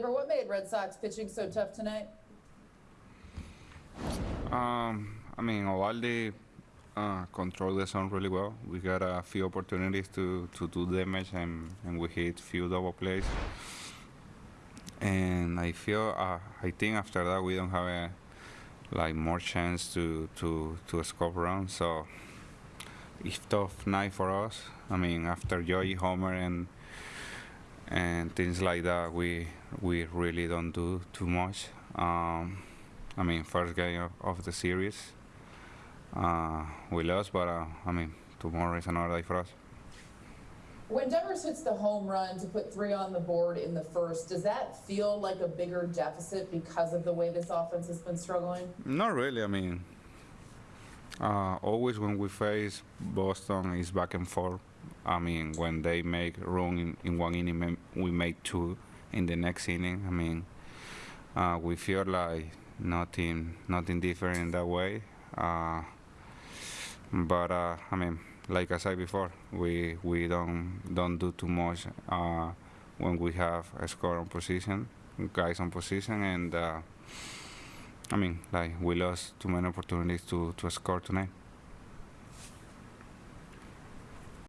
What made Red Sox pitching so tough tonight? Um, I mean, Eovaldi uh, controlled the zone really well. We got a few opportunities to, to do damage, and, and we hit few double plays. And I feel, uh, I think after that we don't have a like more chance to to to score runs. So it's tough night for us. I mean, after Joey Homer and and things like that, we we really don't do too much. Um, I mean, first game of, of the series, uh, we lost, but uh, I mean, tomorrow is another day for us. When Devers hits the home run to put three on the board in the first, does that feel like a bigger deficit because of the way this offense has been struggling? Not really. I mean, uh, always when we face Boston, it's back and forth. I mean, when they make run in, in one inning, we make two in the next inning. I mean, uh, we feel like nothing, nothing different in that way. Uh, but uh, I mean, like I said before, we we don't don't do too much uh, when we have a score on position, guys on position, and uh, I mean, like we lost too many opportunities to to score tonight.